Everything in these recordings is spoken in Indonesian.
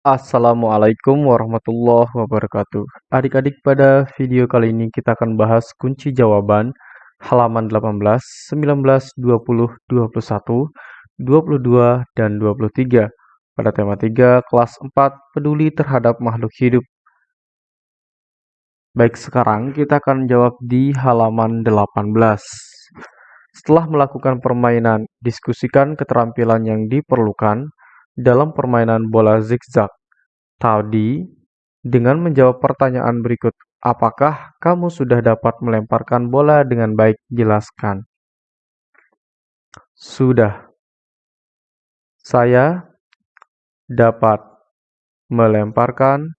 Assalamualaikum warahmatullahi wabarakatuh. Adik-adik, pada video kali ini kita akan bahas kunci jawaban halaman 18, 19, 20, 21, 22, dan 23 pada tema 3 kelas 4 peduli terhadap makhluk hidup. Baik, sekarang kita akan jawab di halaman 18. Setelah melakukan permainan, diskusikan keterampilan yang diperlukan dalam permainan bola zigzag tadi dengan menjawab pertanyaan berikut. Apakah kamu sudah dapat melemparkan bola dengan baik? Jelaskan. Sudah. Saya dapat melemparkan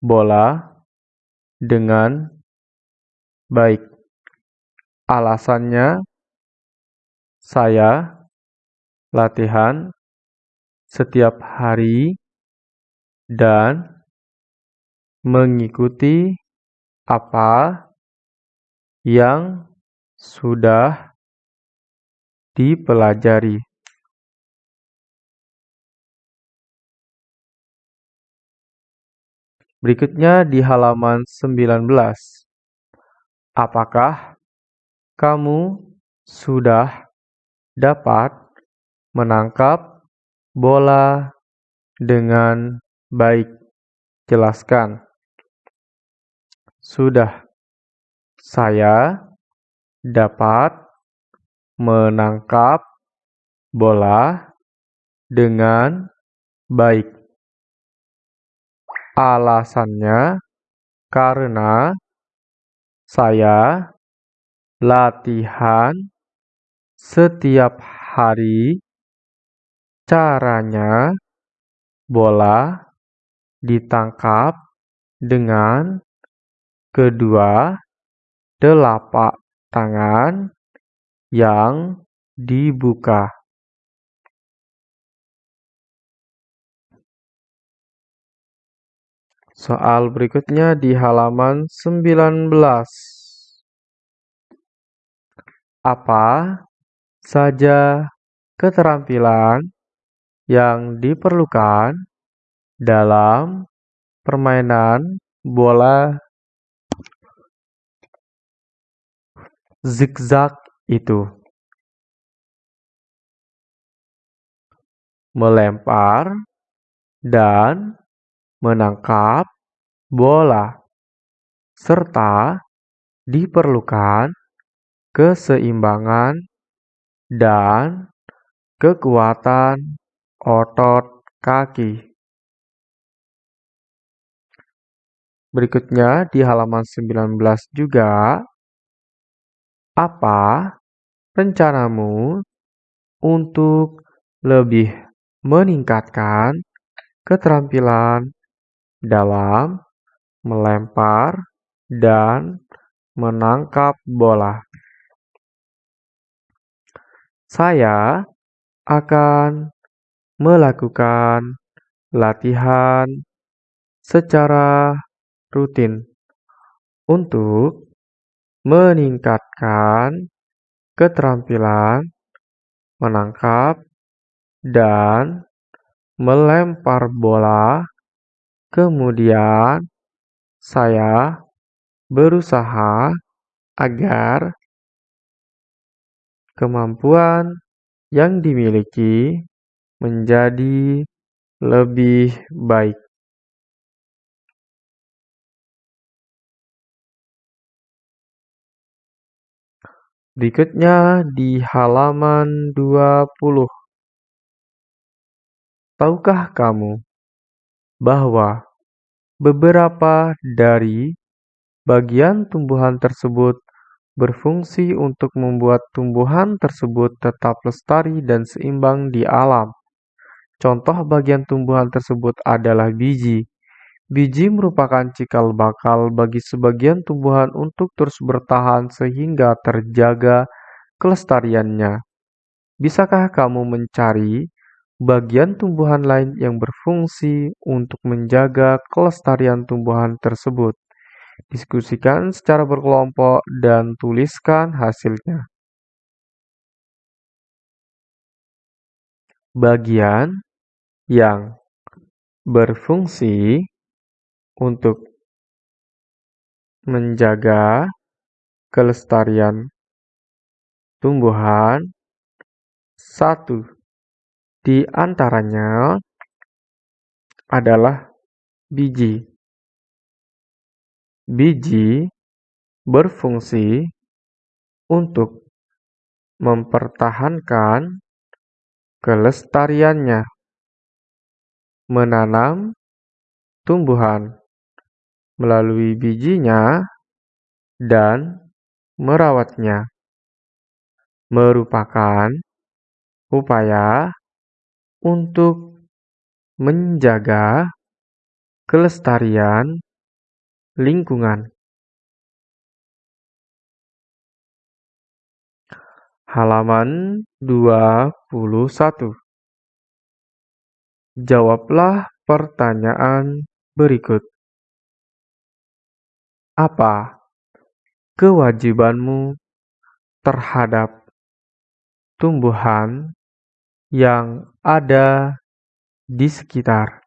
bola dengan baik. Alasannya, saya latihan setiap hari dan mengikuti apa yang sudah dipelajari. Berikutnya di halaman 19. Apakah kamu sudah dapat menangkap bola dengan baik. Jelaskan. Sudah. Saya dapat menangkap bola dengan baik. Alasannya karena saya latihan setiap hari Caranya, bola ditangkap dengan kedua telapak tangan yang dibuka. Soal berikutnya di halaman 19. Apa saja keterampilan yang diperlukan dalam permainan bola zigzag itu. Melempar dan menangkap bola, serta diperlukan keseimbangan dan kekuatan otot kaki. Berikutnya di halaman 19 juga, apa rencanamu untuk lebih meningkatkan keterampilan dalam melempar dan menangkap bola? Saya akan melakukan latihan secara rutin untuk meningkatkan keterampilan menangkap dan melempar bola. Kemudian, saya berusaha agar kemampuan yang dimiliki menjadi lebih baik. Berikutnya di halaman 20. Tahukah kamu bahwa beberapa dari bagian tumbuhan tersebut berfungsi untuk membuat tumbuhan tersebut tetap lestari dan seimbang di alam? Contoh bagian tumbuhan tersebut adalah biji. Biji merupakan cikal bakal bagi sebagian tumbuhan untuk terus bertahan sehingga terjaga kelestariannya. Bisakah kamu mencari bagian tumbuhan lain yang berfungsi untuk menjaga kelestarian tumbuhan tersebut? Diskusikan secara berkelompok dan tuliskan hasilnya. Bagian yang berfungsi untuk menjaga kelestarian tumbuhan. Satu di antaranya adalah biji. Biji berfungsi untuk mempertahankan kelestariannya, menanam tumbuhan melalui bijinya, dan merawatnya merupakan upaya untuk menjaga kelestarian lingkungan. Halaman 21 Jawablah pertanyaan berikut. Apa kewajibanmu terhadap tumbuhan yang ada di sekitar?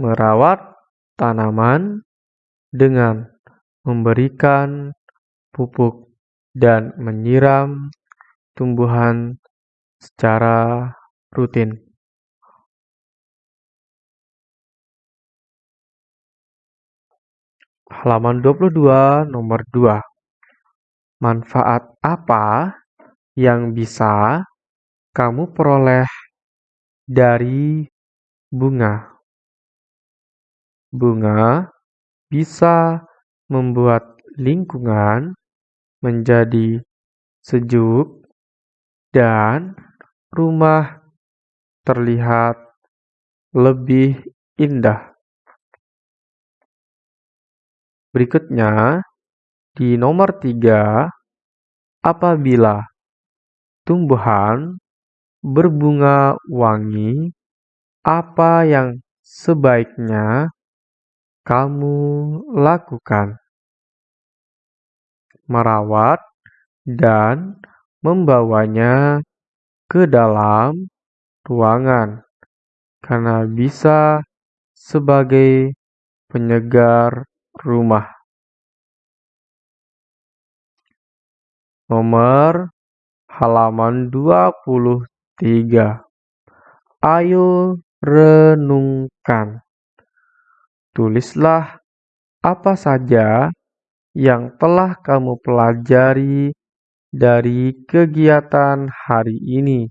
Merawat tanaman dengan memberikan pupuk dan menyiram tumbuhan secara rutin. Halaman 22 nomor 2. Manfaat apa yang bisa kamu peroleh dari bunga? Bunga bisa membuat lingkungan menjadi sejuk dan rumah terlihat lebih indah. Berikutnya, di nomor tiga, apabila tumbuhan berbunga wangi, apa yang sebaiknya kamu lakukan? Merawat dan membawanya ke dalam ruangan karena bisa sebagai penyegar rumah. Nomor halaman 23. Ayo renungkan. Tulislah apa saja yang telah kamu pelajari dari kegiatan hari ini.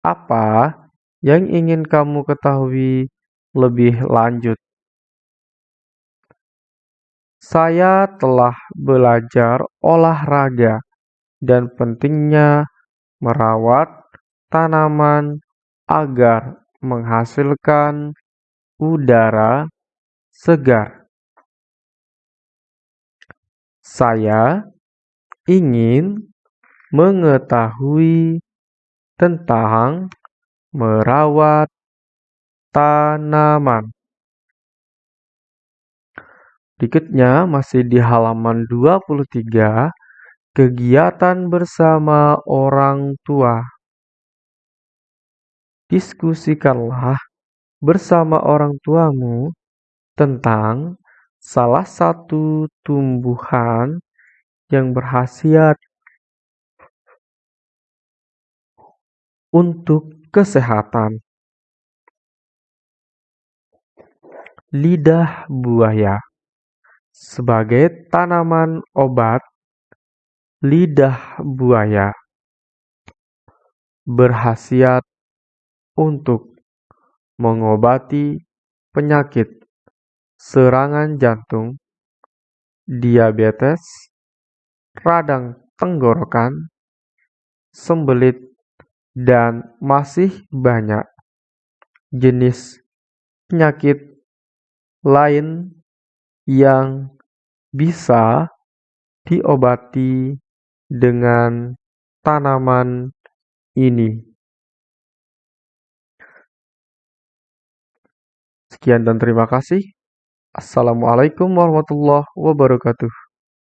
Apa yang ingin kamu ketahui lebih lanjut? Saya telah belajar olahraga dan pentingnya merawat tanaman agar menghasilkan udara segar. Saya ingin mengetahui tentang merawat tanaman. Berikutnya masih di halaman 23, kegiatan bersama orang tua. Diskusikanlah bersama orang tuamu tentang salah satu tumbuhan yang berhasiat untuk kesehatan. Lidah buaya sebagai tanaman obat, lidah buaya berhasiat untuk mengobati penyakit serangan jantung, diabetes, radang tenggorokan, sembelit, dan masih banyak jenis penyakit lain yang bisa diobati dengan tanaman ini. Sekian dan terima kasih. Assalamualaikum warahmatullahi wabarakatuh.